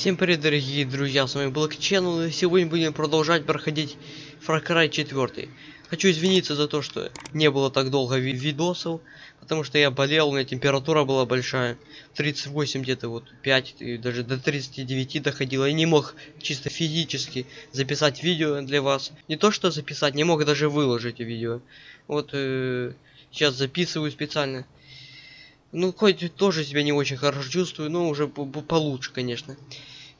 Всем привет, дорогие друзья, с вами Black Channel, и сегодня будем продолжать проходить Far Cry 4. Хочу извиниться за то, что не было так долго ви видосов, потому что я болел, у меня температура была большая, 38 где-то вот 5, и даже до 39 доходила, и не мог чисто физически записать видео для вас. Не то что записать, не мог даже выложить видео. Вот э, сейчас записываю специально. Ну, хоть тоже себя не очень хорошо чувствую, но уже по -по получше, конечно.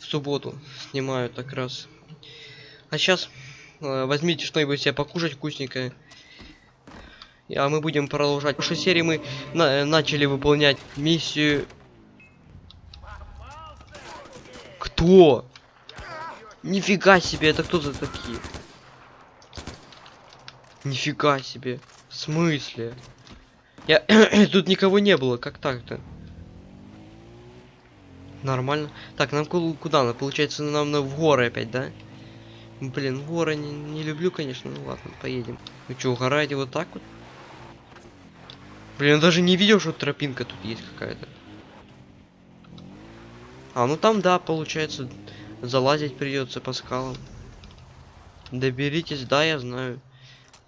В субботу снимаю так раз. А сейчас э, возьмите что-нибудь себе покушать вкусненькое. А мы будем продолжать. В прошлой серии мы на начали выполнять миссию. Кто? Нифига себе, это кто за такие? Нифига себе. В смысле? Я... Тут никого не было, как так-то? Нормально. Так, нам ку- куда? Ну, получается, нам на в горы опять, да? Блин, горы не, не люблю, конечно. Ну ладно, поедем. Вы что, угораете вот так вот? Блин, я даже не видел, что тропинка тут есть какая-то. А, ну там, да, получается, залазить придется по скалам. Доберитесь, да, я знаю.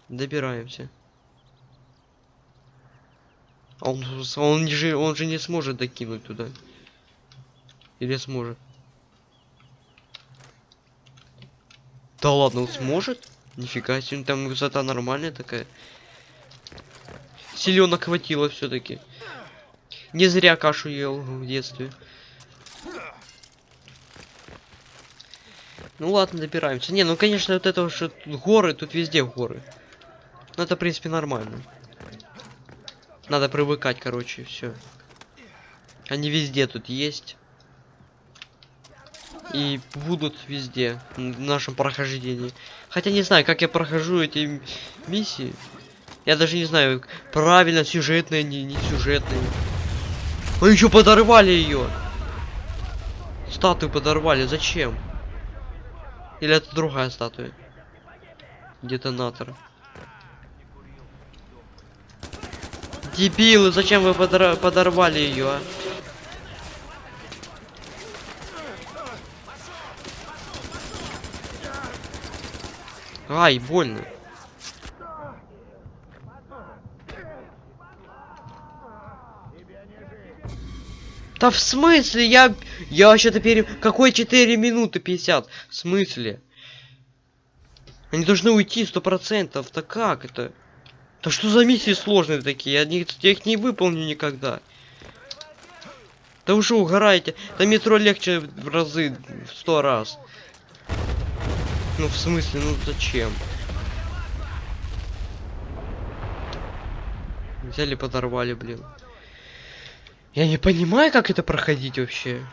Добираемся. А Он, он, же, он же не сможет докинуть туда. Или сможет? Да ладно, он сможет? Нифига себе, там высота нормальная такая. Селенок хватило все-таки. Не зря кашу ел в детстве. Ну ладно, добираемся. Не, ну конечно, вот это что горы, тут везде горы. Ну это, в принципе, нормально. Надо привыкать, короче, все. Они везде тут есть. И будут везде в нашем прохождении. Хотя не знаю, как я прохожу эти миссии. Я даже не знаю, правильно сюжетные, не, не сюжетные. Мы еще подорвали ее. Статую подорвали. Зачем? Или это другая статуя? Детонатор. Дебилы, зачем вы подор подорвали ее, а? Ай, больно. Да в смысле? Я... Я вообще-то пере... Какой 4 минуты 50? В смысле? Они должны уйти сто процентов. Да как это? Да что за миссии сложные такие? Я, я их не выполню никогда. Да уже угораете. Да метро легче в разы, в сто раз. Ну в смысле, ну зачем? Взяли, подорвали, блин. Я не понимаю, как это проходить вообще.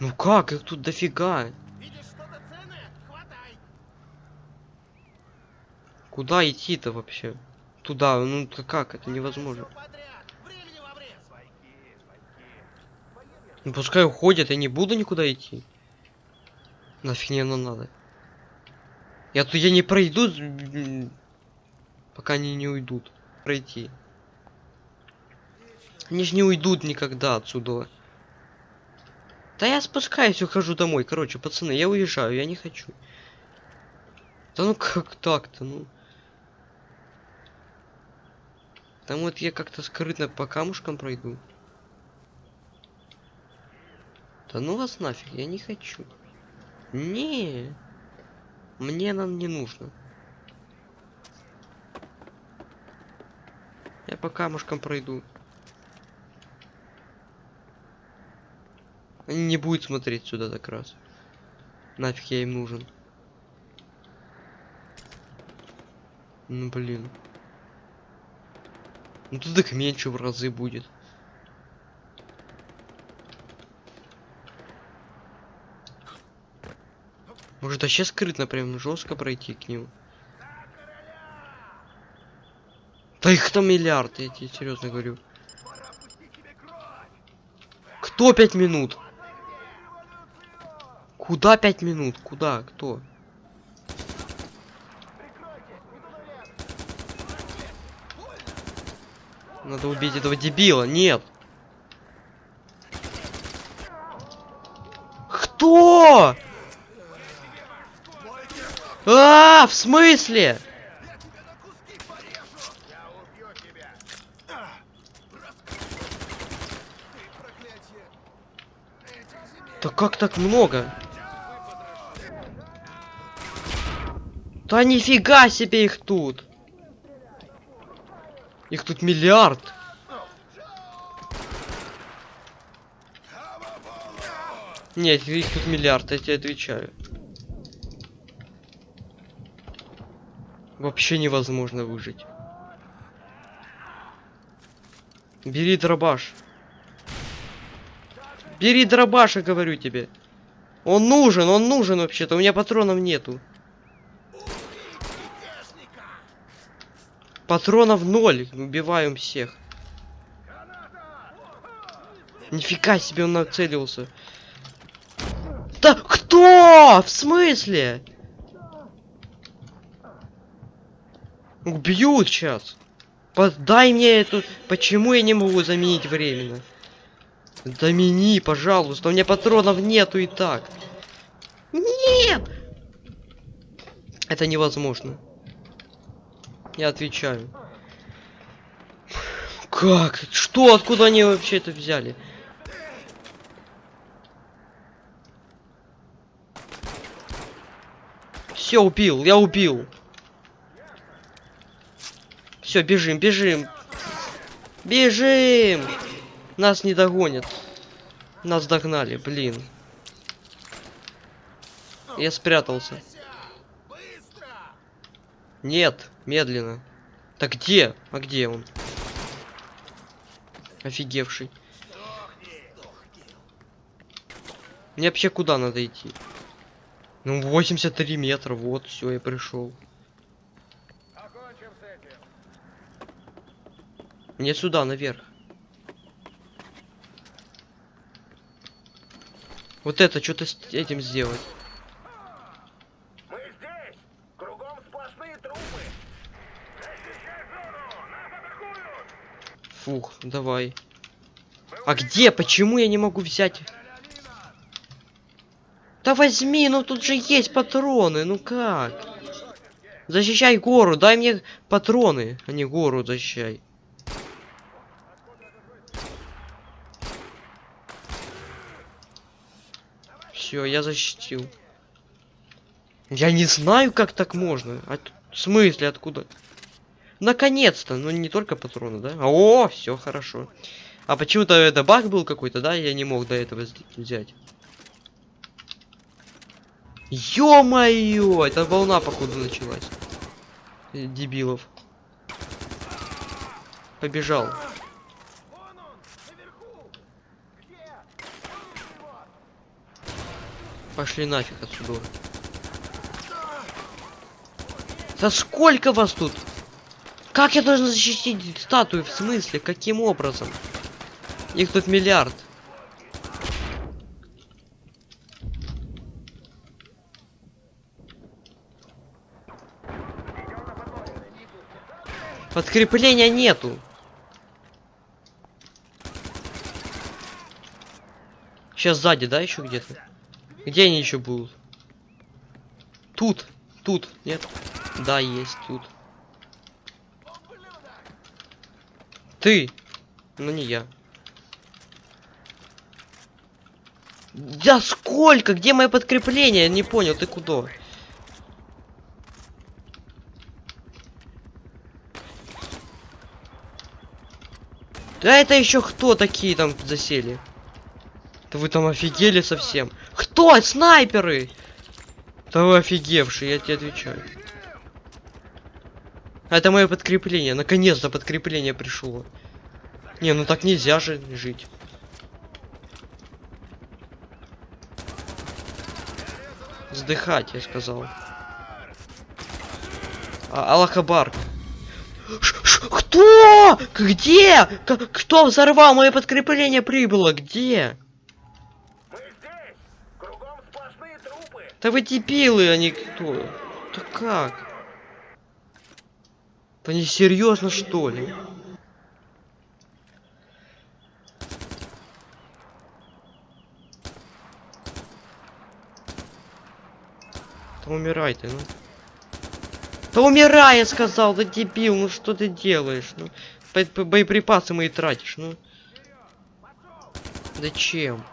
Ну как, их тут дофига. Куда идти-то вообще? Туда, ну как, это невозможно. Ну пускай уходят, я не буду никуда идти. Нафиг мне оно надо. Я тут я не пройду, пока они не уйдут. Пройти. Они же не уйдут никогда отсюда. Да я спускаюсь, ухожу домой. Короче, пацаны, я уезжаю, я не хочу. Да ну как так-то, ну. Там вот я как-то скрытно по камушкам пройду. Да ну вас нафиг, я не хочу. Не, мне нам не нужно. Я по камушкам пройду. Не будут смотреть сюда так раз. Нафиг я им нужен. Ну блин. Ну тут меньше в разы будет. Может вообще скрытно прям жестко пройти к ним? Да их там миллиард, я тебе серьезно говорю. Кто пять минут? Куда пять минут? Куда? Кто? Надо убить этого дебила. Нет. Кто? А, в смысле? Да как так много? Да нифига себе их тут! Их тут миллиард! Нет, их тут миллиард, я тебе отвечаю. Вообще невозможно выжить. Бери дробаш. Бери дробаш, я говорю тебе. Он нужен, он нужен вообще-то. У меня патронов нету. Патронов ноль. Убиваем всех. Нифига себе он нацелился. Да кто? В смысле? Убьют сейчас. Дай мне эту... Почему я не могу заменить временно? Замени, пожалуйста. У меня патронов нету и так. Нет! Это невозможно. Я отвечаю. Как? Что? Откуда они вообще это взяли? Все, убил, я убил. Все, бежим, бежим. Бежим! Нас не догонят. Нас догнали, блин. Я спрятался. Нет, медленно. Так где? А где он? Офигевший. Мне вообще куда надо идти? Ну, 83 метра, вот, все, я пришел. Мне сюда, наверх. Вот это, что-то с этим сделать. Фух, давай. А где? Почему я не могу взять? Да возьми, ну тут же есть патроны, ну как? Защищай гору, дай мне патроны, а не гору защищай. Все, я защитил. Я не знаю, как так можно. А в смысле, откуда? Наконец-то, ну не только патроны, да? О, все хорошо. А почему-то это баг был какой-то, да? Я не мог до этого взять. Ё-моё! Это волна, походу, началась. Э, Дебилов. Побежал. Пошли нафиг отсюда. Да сколько вас тут? Как я должен защитить статую? В смысле? Каким образом? Их тут миллиард. Подкрепления нету. Сейчас сзади, да, еще где-то? Где они еще будут? Тут, тут, нет? Да, есть тут. Ты, но не я. Да сколько? Где мое подкрепление? Не понял, ты куда? Да это еще кто такие там засели? Да вы там офигели совсем. Кто? Снайперы! Да вы офигевшие, я тебе отвечаю. Это мое подкрепление. Наконец-то подкрепление пришло. Не, ну так нельзя же жить. Сдыхать, я сказал. А, Аллахабар. Кто? Где? К- кто взорвал мое подкрепление прибыло? Где? Да вы дебилы, а не кто? Да как? Да не серьезно что ли? Да умирай ты, ну. Да умирай, я сказал, да дебил, ну что ты делаешь? Ну, бо- бо- боеприпасы мои тратишь, ну. Зачем?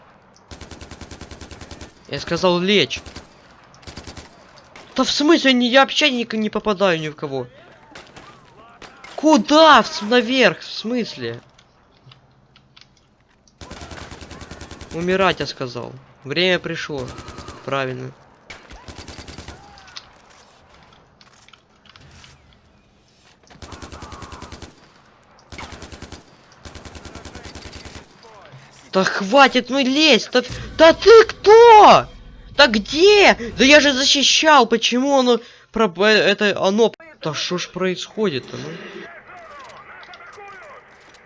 Я сказал лечь. Да в смысле, не, я вообще ни, не попадаю ни в кого. Куда? В наверх, в смысле? Умирать, я сказал. Время пришло. Правильно. Да хватит, ну лезь! Да, да ты кто? Да где? Да я же защищал, почему оно... Про... э, Это оно... Да что ж происходит-то, ну?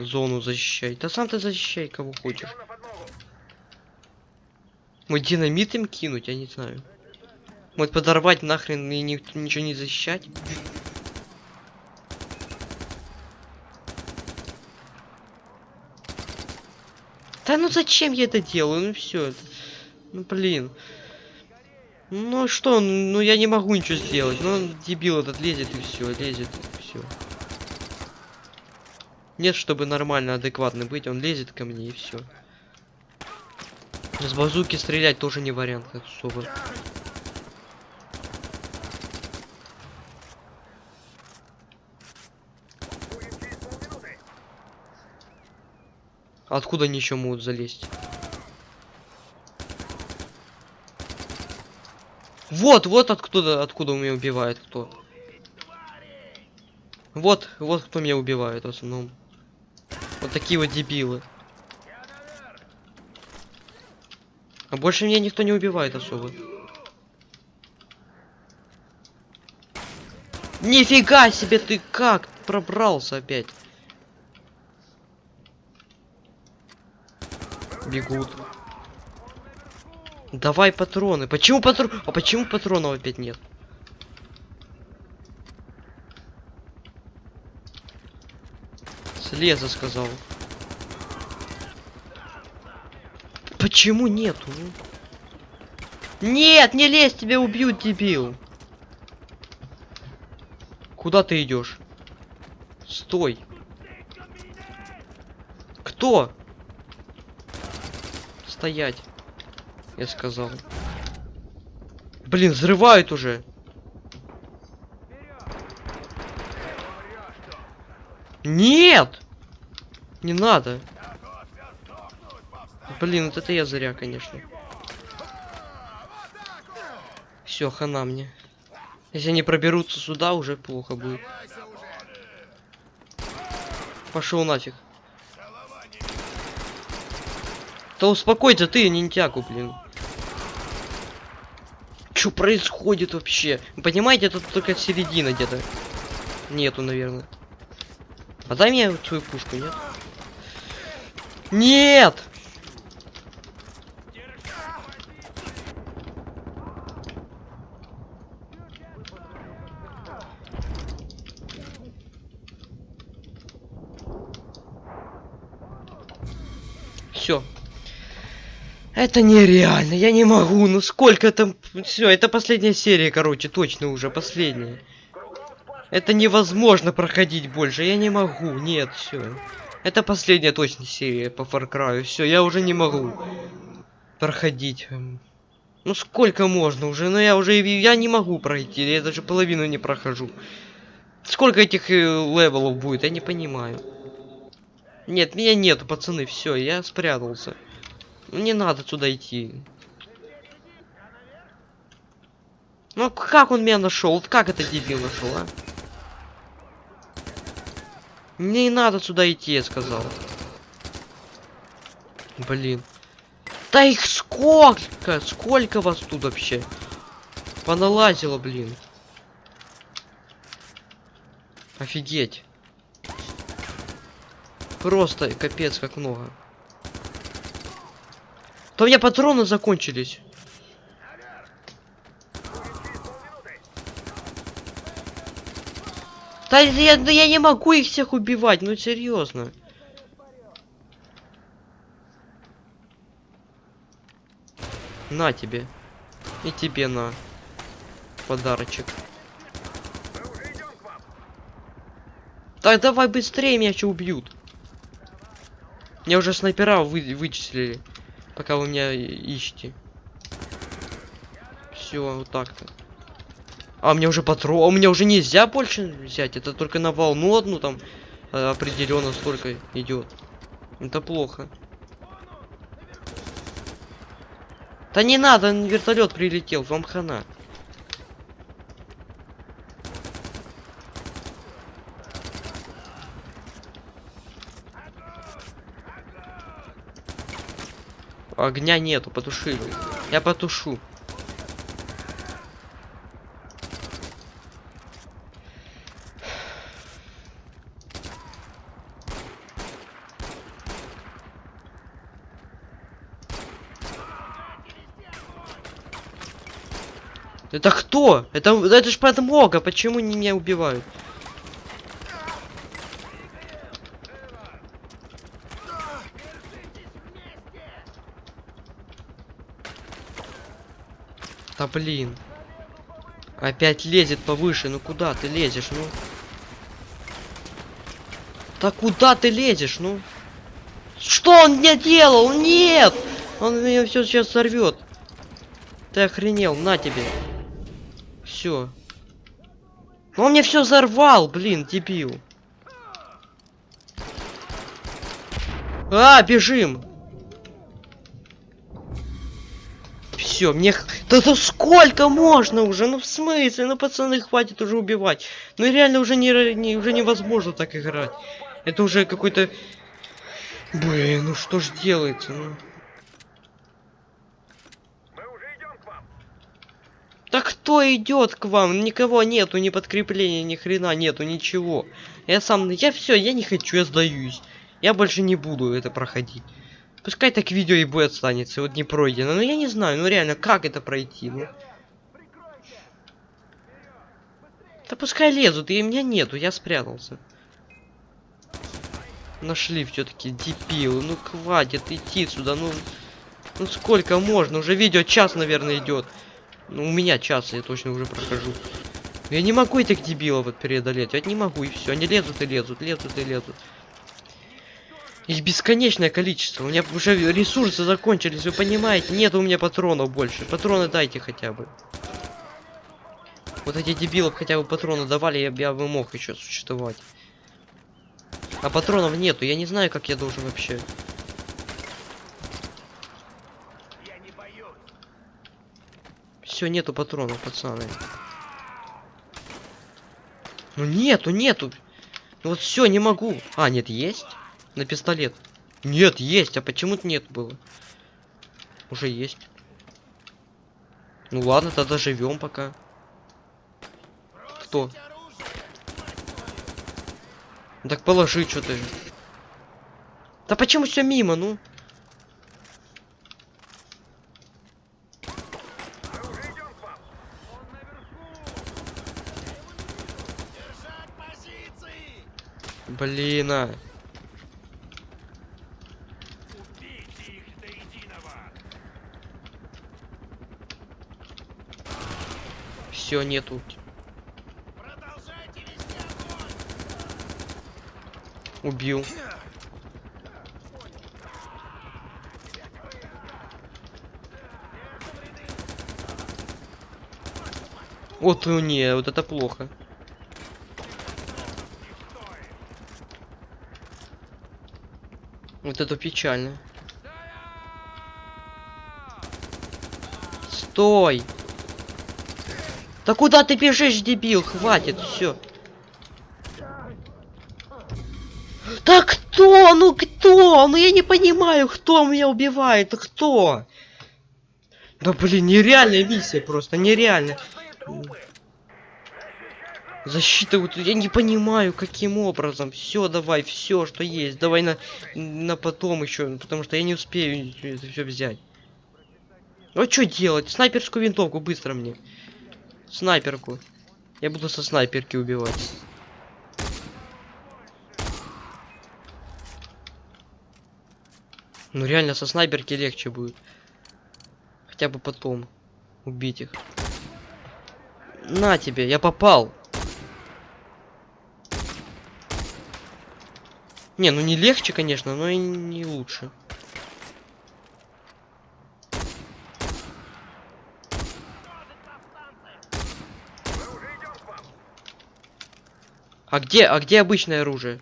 Зону защищай. Да сам ты защищай, кого хочешь. Может динамит им кинуть, я не знаю. Может подорвать нахрен и ни- ничего не защищать? Да ну зачем я это делаю? Ну все. Ну блин. Ну что, ну я не могу ничего сделать. Ну дебил этот лезет и все, лезет и все. Нет, чтобы нормально, адекватно быть, он лезет ко мне и все. С базуки стрелять тоже не вариант особо. Через полминуты. Откуда они еще могут залезть? Вот, вот откуда, откуда меня убивает кто. Вот, вот кто меня убивает в основном. Вот такие вот дебилы. А больше меня никто не убивает особо. Нифига себе ты как пробрался опять. Бегут. Давай патроны. Почему патрон? А почему патронов опять нет? Слеза сказал. Почему нету? Нет, не лезь, тебя убьют, дебил. Куда ты идешь? Стой. Кто? Стоять. Я сказал. Блин, взрывают уже. Нет! Не надо. Блин, вот это я зря, конечно. Все, хана мне. Если они проберутся сюда, уже плохо будет. Пошел нафиг. Да успокойся ты, ниндзяку, блин. Что происходит вообще? Вы понимаете, тут только середина где-то. Нету, наверное. А дай мне вот свою пушку, нет? Нет! Все. Это нереально, я не могу, ну сколько там... Все, это последняя серия, короче, точно уже, последняя. Это невозможно проходить больше, я не могу, нет, все. Это последняя точно серия по Far Cry, все, я уже не могу проходить. Ну сколько можно уже, ну я уже, я не могу пройти, я даже половину не прохожу. Сколько этих э, level ов будет, я не понимаю. Нет, меня нету, пацаны, все, я спрятался. Не надо туда идти. Ну как он меня нашел? Вот как это дебил нашел, а? Не надо сюда идти, я сказал. Блин. Да их сколько? Сколько вас тут вообще? Поналазило, блин. Офигеть. Просто капец как много. То у меня патроны закончились. Да я, да я не могу их всех убивать, ну серьезно. На тебе. И тебе на. Подарочек. Так, давай быстрее, меня что убьют. Меня уже снайпера вы, вычислили. Пока вы меня ищете. Все, вот так-то. А, мне уже патрон. У меня уже нельзя больше взять. Это только на волну одну там определенно столько идет. Это плохо. Да не надо, вертолет прилетел, вам хана. Огня нету, потушили. Я потушу. Это кто? Это, это ж подмога, почему не меня убивают? Да блин. Опять лезет повыше. Ну куда ты лезешь, ну? Да куда ты лезешь, ну? Что он мне делал? Нет! Он меня все сейчас сорвет. Ты охренел, на тебе. Все. Он мне все взорвал, блин, дебил. А, бежим. Все, мне... Да, да сколько можно уже? Ну в смысле? Ну пацаны, хватит уже убивать. Ну реально уже не, не уже невозможно так играть. Это уже какой-то... Блин, ну что ж делается? Ну? Мы уже идем к вам. Да кто идет к вам? Никого нету, ни подкрепления, ни хрена нету, ничего. Я сам, я все, я не хочу, я сдаюсь. Я больше не буду это проходить. Пускай так видео и будет останется, вот не пройдено. Но я не знаю, ну реально, как это пройти? Ну? Да пускай лезут, и меня нету, я спрятался. Нашли все-таки дебилы, ну хватит идти сюда, ну... Ну сколько можно? Уже видео час, наверное, идет. Ну, у меня час, я точно уже прохожу. Я не могу этих дебилов вот преодолеть. Я не могу, и все. Они лезут и лезут, лезут и лезут. Их бесконечное количество. У меня уже ресурсы закончились, вы понимаете? Нет у меня патронов больше. Патроны дайте хотя бы. Вот эти дебилов хотя бы патроны давали, я, я бы мог еще существовать. А патронов нету, я не знаю, как я должен вообще. Все, нету патронов, пацаны. Ну нету, нету. Ну вот все, не могу. А, нет, есть? На пистолет. Нет, есть. А почему-то нет было. Уже есть. Ну ладно, тогда живем пока. Кто? Так положи что-то. Да почему все мимо, ну? Блин, а. Убейте их до единого. Все, нету. Убил. Вот ну не, вот это плохо. Вот это печально. Стой! Да куда ты бежишь, дебил? Хватит, все. Да кто? Ну кто? Ну я не понимаю, кто меня убивает. Кто? Да блин, нереальная миссия просто, трупы. Защита вот я не понимаю, каким образом. Все, давай, все, что есть. Давай на, на потом еще, потому что я не успею это все взять. Ну что делать? Снайперскую винтовку быстро мне. Снайперку. Я буду со снайперки убивать. Ну реально со снайперки легче будет. Хотя бы потом убить их. На тебе, я попал. Не, ну не легче, конечно, но и не лучше. А где, а где обычное оружие?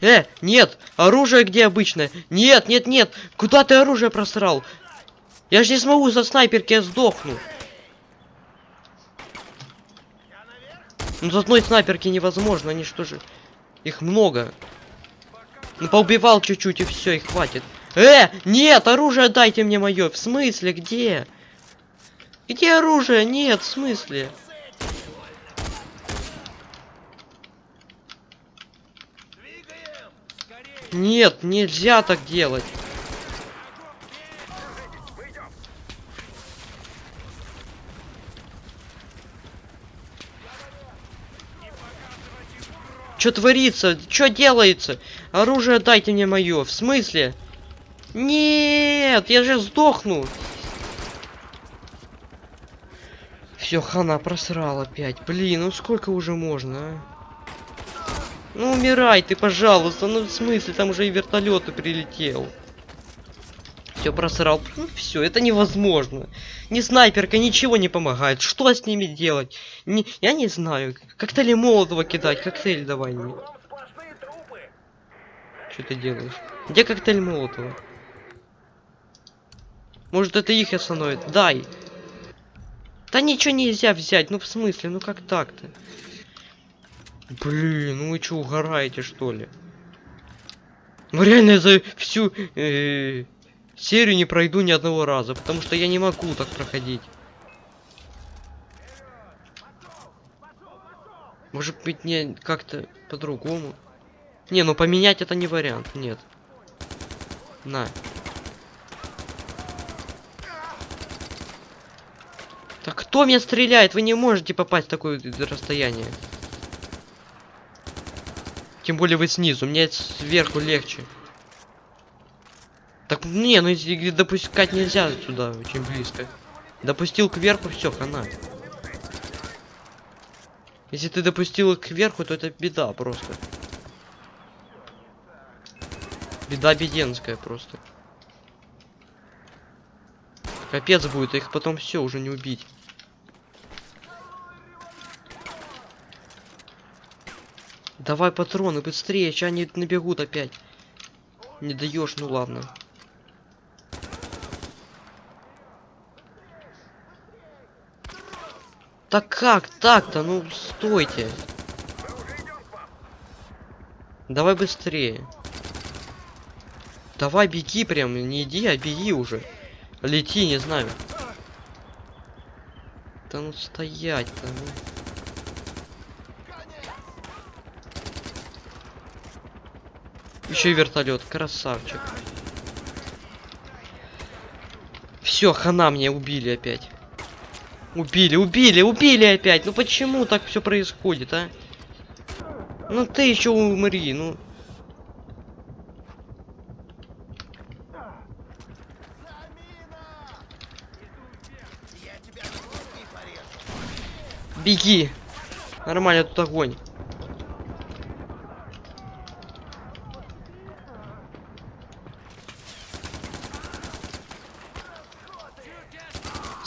Э, нет, оружие где обычное? Нет, нет, нет, куда ты оружие просрал? Я же не смогу за снайперки, я сдохну. Ну, с одной снайперки невозможно, они что же... Их много. Ну, поубивал чуть-чуть и все, и хватит. Э, нет, оружие дайте мне мое. В смысле, где? Где оружие? Нет, в смысле? Нет, нельзя так делать. Что творится? Что делается? Оружие дайте мне мое. В смысле? Нет, я же сдохну. Все, хана просрал опять. Блин, ну сколько уже можно, а? Ну умирай ты, пожалуйста. Ну в смысле, там уже и вертолет прилетел. Все просрал. Ну все, это невозможно. Ни снайперка, ничего не помогает. Что с ними делать? Не, я не знаю. Коктейли Молотова кидать. Коктейль давай мне. Что ты делаешь? Где коктейль Молотова? Может это их остановит? Дай. Да ничего нельзя взять. Ну в смысле? Ну как так-то? Блин, ну вы что, угораете что ли? Ну реально я за всю э, серию не пройду ни одного раза, потому что я не могу так проходить. Может быть мне как-то по-другому? Не, ну поменять это не вариант, нет. На. Так кто меня стреляет? Вы не можете попасть в такое расстояние. Тем более вы снизу, мне сверху легче. Так, не, ну допускать нельзя сюда, очень близко. Допустил кверху, все, хана. Если ты допустил их кверху, то это беда просто. Беда беденская просто. Капец будет, их потом все уже не убить. Давай патроны быстрее, сейчас они набегут опять. Не даешь, ну ладно. Так как так-то? Ну стойте. Давай быстрее. Давай беги прям, не иди, а беги уже. Лети, не знаю. Да ну стоять-то, ну. Еще и вертолет, красавчик. Все, хана мне убили опять. Убили, убили, убили опять. Ну почему так все происходит, а? Ну ты еще умри, ну. Беги. Нормально тут огонь.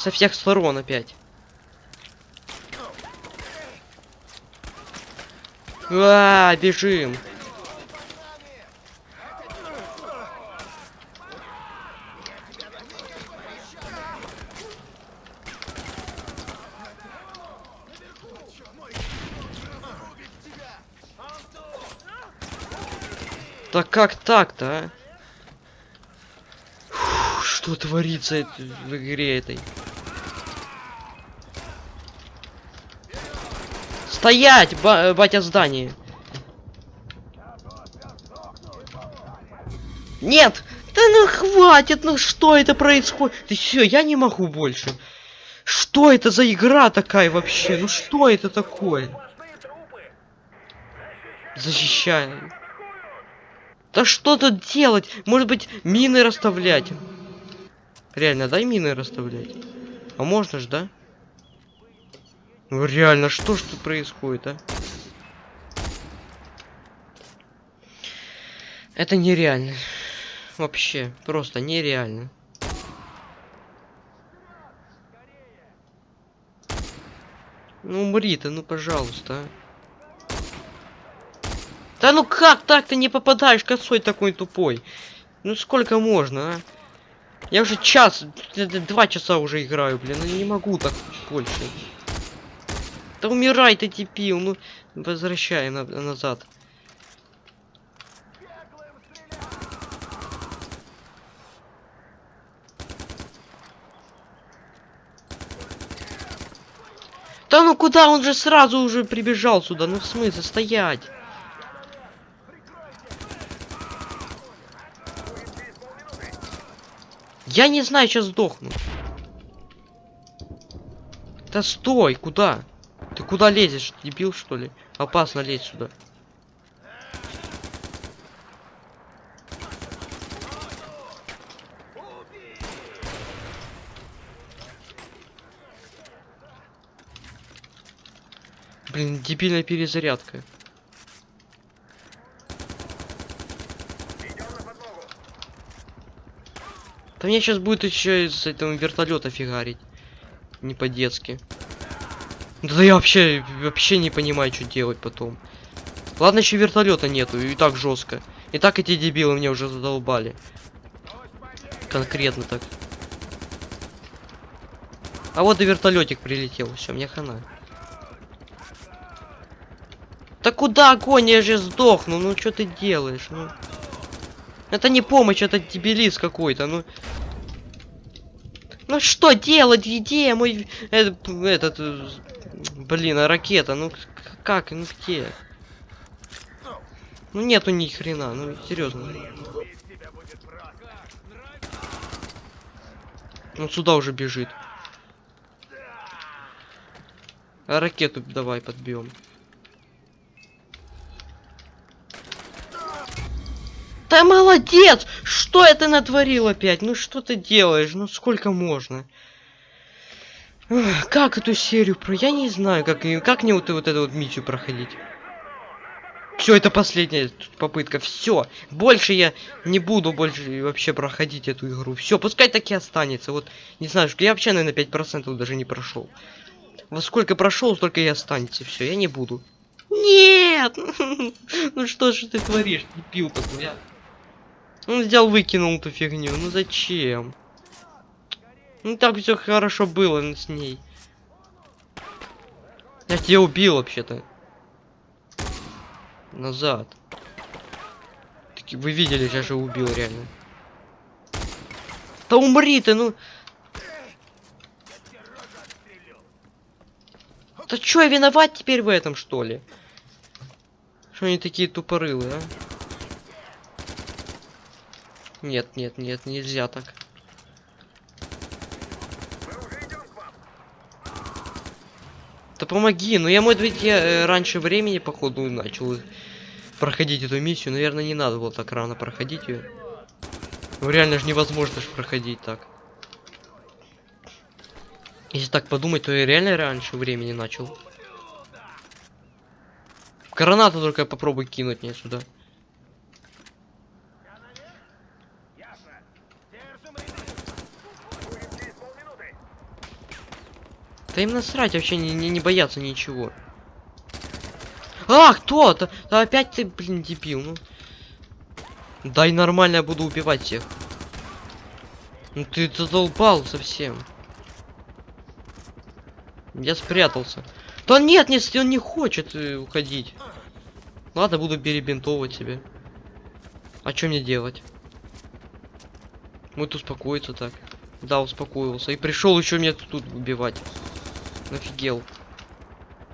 Со всех сторон опять. А, бежим. Так как так-то, а? Что творится в игре этой? Стоять, ба- батя здание. Нет! Да ну хватит, ну что это происходит? Ты все, я не могу больше. Что это за игра такая вообще? Ну что это такое? Защищаю. Да что тут делать? Может быть, мины расставлять? Реально, дай мины расставлять. А можно ж, да? Ну реально, что ж тут происходит, а? Это нереально. Вообще, просто нереально. Ну умри ты, ну пожалуйста. а. Да ну как так ты не попадаешь косой такой тупой? Ну сколько можно, а? Я уже час, два часа уже играю, блин, ну не могу так больше. Да умирай ты, дебил, ну возвращай на- назад. Да ну куда? Он же сразу уже прибежал сюда. Ну в смысле стоять? Я не знаю, сейчас сдохну. Да стой, куда? Куда лезешь, дебил что ли? Опасно лезть сюда. Блин, дебильная перезарядка. Да мне сейчас будет еще из этого вертолета фигарить. Не по-детски. Да я вообще, вообще не понимаю, что делать потом. Ладно, еще вертолета нету, и так жестко. И так эти дебилы меня уже задолбали. Конкретно так. А вот и вертолетик прилетел. Все, мне хана. Да куда огонь? Я же сдохну. Ну что ты делаешь? Ну. Это не помощь, это дебилиз какой-то. Ну. Ну что делать? Где мой э, этот э, блин, а ракета? Ну как? Ну где? Ну нету ни хрена, ну серьезно. Он сюда уже бежит. А ракету давай подбьем. Да молодец! Что это натворил опять? Ну что ты делаешь? Ну сколько можно? Как эту серию про... Я не знаю, как, как мне вот, вот эту вот миссию проходить. Все, это последняя попытка. Все. Больше я не буду больше вообще проходить эту игру. Все, пускай так и останется. Вот, не знаю, я вообще, наверное, 5% даже не прошел. Во сколько прошел, столько и останется. Все, я не буду. Нет! Ну что же ты творишь, дебил такой, а? Он взял, выкинул эту фигню. Ну зачем? Ну так все хорошо было с ней. Я тебя убил вообще-то. Назад. Таки вы видели, я же убил реально. Да умри ты, ну. Да чё, я виноват теперь в этом, что ли? Что они такие тупорылые, а? Нет, нет, нет, нельзя так. Мы уже идем к вам. Да помоги, ну я, может быть, я э, раньше времени, походу, начал проходить эту миссию. Наверное, не надо было так рано проходить ее. Ну реально же невозможно ж проходить так. Если так подумать, то я реально раньше времени начал. Гранату только попробуй кинуть мне сюда. Да им насрать вообще не, не, не бояться ничего. А, кто? Да, да опять ты, блин, дебил, ну. Дай нормально, я буду убивать всех. Ну ты задолбал совсем. Я спрятался. Да нет, нет, он не хочет э, уходить. Ладно, буду перебинтовывать себе. А что мне делать? Вот успокоиться так. Да, успокоился. И пришел еще меня тут убивать. Офигел.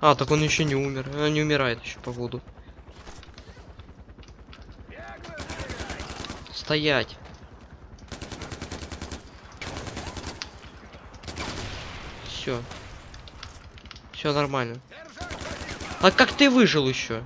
А, так он еще не умер. А, не умирает еще, походу. Стоять. Все. Все нормально. А как ты выжил еще?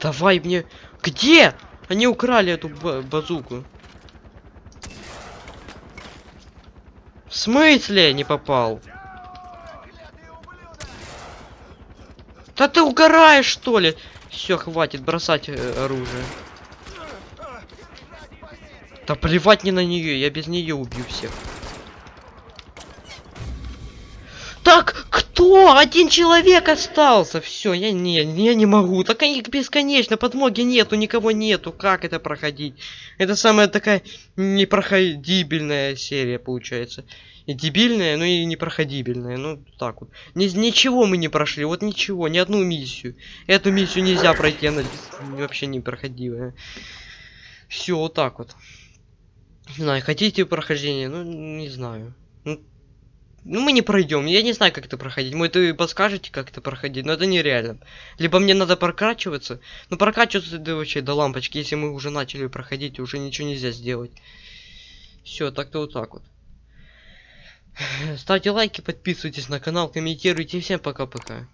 Давай мне... Где? Они украли эту ба- базуку. В смысле не попал? Да ты угораешь, что ли? Все, хватит бросать э, оружие. Да плевать не на нее, я без нее убью всех. Кто? Один человек остался. Все, я не, я не могу. Так они бесконечно, подмоги нету, никого нету. Как это проходить? Это самая такая непроходибельная серия получается. И дебильная, ну и непроходибельная. Ну, так вот. Ни, ничего мы не прошли, вот ничего, ни одну миссию. Эту миссию нельзя пройти, она вообще непроходимая. Все, вот так вот. Не знаю, хотите прохождение? Ну, не знаю. Ну, ну, мы не пройдем. Я не знаю, как это проходить. Может, вы подскажете, как это проходить, но это нереально. Либо мне надо прокачиваться. Ну, прокачиваться да вообще до лампочки. Если мы уже начали проходить, уже ничего нельзя сделать. Все, так-то вот так вот. Ставьте лайки, подписывайтесь на канал, комментируйте. Всем пока-пока.